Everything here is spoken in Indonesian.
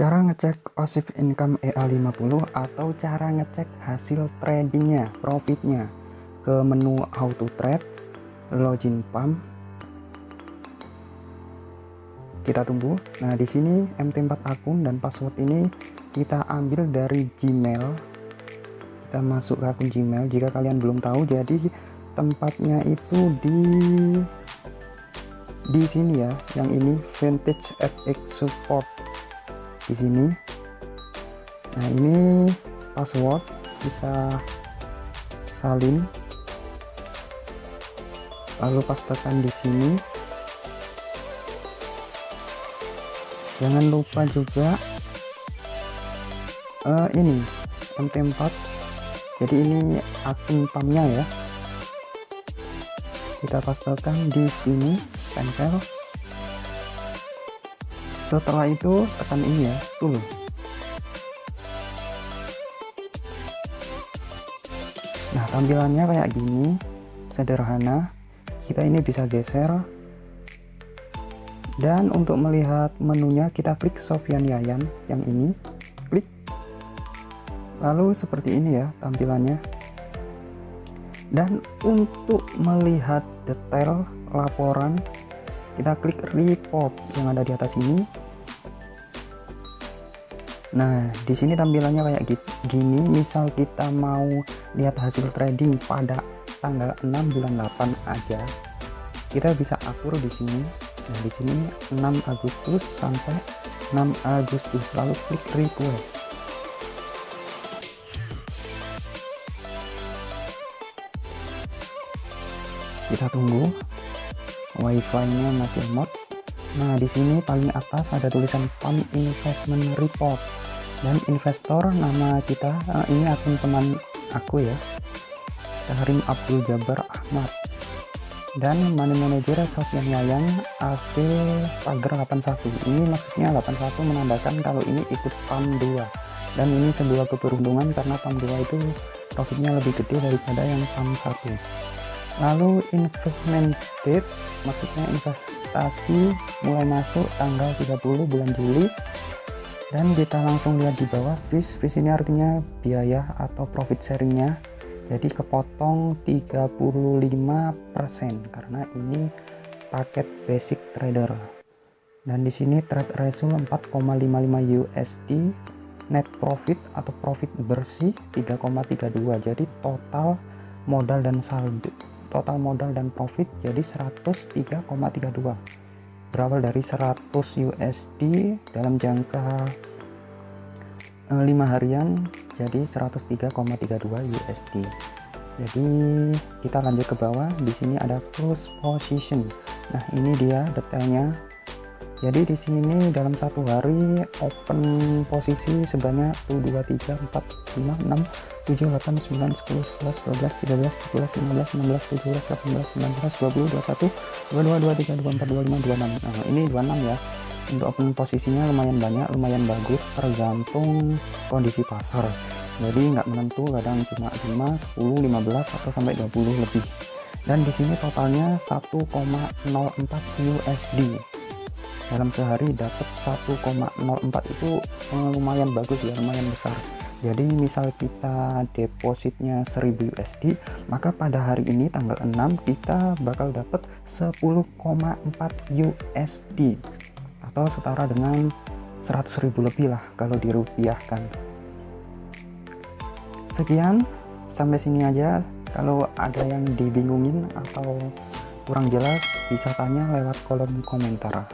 Cara ngecek passive income EA50 atau cara ngecek hasil tradingnya, profitnya ke menu auto trade, login pump. Kita tunggu. Nah, di sini MT4 akun dan password ini kita ambil dari Gmail. Kita masuk ke akun Gmail. Jika kalian belum tahu, jadi tempatnya itu di di sini ya, yang ini Vintage FX Support di sini. Nah ini password kita salin. Lalu pastekan di sini. Jangan lupa juga uh, ini MT4 jadi ini akun pamnya ya. Kita pastekan di sini tempel setelah itu tekan ini ya tool nah tampilannya kayak gini sederhana. Kita ini bisa geser. Dan untuk melihat menunya kita klik Sofian Yayan yang ini. Klik. Lalu seperti ini ya tampilannya. Dan untuk melihat detail laporan kita klik report yang ada di atas ini Nah, di sini tampilannya kayak gini. Misal kita mau lihat hasil trading pada tanggal 6 bulan 8 aja, kita bisa atur di sini. Nah, di sini 6 Agustus sampai 6 Agustus lalu klik request. Kita tunggu. Wi-Fi-nya masih mod. Nah, di sini paling atas ada tulisan Pump Investment Report. Dan investor nama kita uh, ini akun teman aku ya Karim Abdul Jabar Ahmad. Dan money manager Sofian Yayang AC pagar 81 ini maksudnya 81 menandakan kalau ini ikut PAM 2 dan ini sebuah keberuntungan karena PAM 2 itu profitnya lebih gede daripada yang PAM 1 lalu investment date maksudnya investasi mulai masuk tanggal 30 bulan Juli. Dan kita langsung lihat di bawah fees fees ini artinya biaya atau profit sharingnya. Jadi kepotong 35% karena ini paket basic trader. Dan di sini trade ratio 4,55 USD net profit atau profit bersih 3,32 jadi total modal dan saldo total modal dan profit jadi 103,32 berawal dari 100 USD dalam jangka eh, lima harian jadi 103,32 USD jadi kita lanjut ke bawah. Di sini ada close position. Nah ini dia detailnya jadi di sini dalam satu hari open posisi sebanyak 1 2 3 4 5 6 7 8 9 10 11 12 13 14 15 16 17 18 19 20 21 22 23 24 25 26 nah ini 26 ya. Untuk open posisinya lumayan banyak lumayan bagus tergantung kondisi pasar. Jadi nggak menentu kadang cuma 5 10 15 atau sampai 20 lebih. Dan di sini totalnya 1,04 USD dalam sehari dapat 1,04 itu eh, lumayan bagus ya lumayan besar. Jadi misal kita depositnya 1000 USD maka pada hari ini tanggal 6 kita bakal dapat 10,4 USD atau setara dengan 100.000 lebih lah kalau dirupiahkan. Sekian sampai sini aja. Kalau ada yang dibingungin atau kurang jelas bisa tanya lewat kolom komentar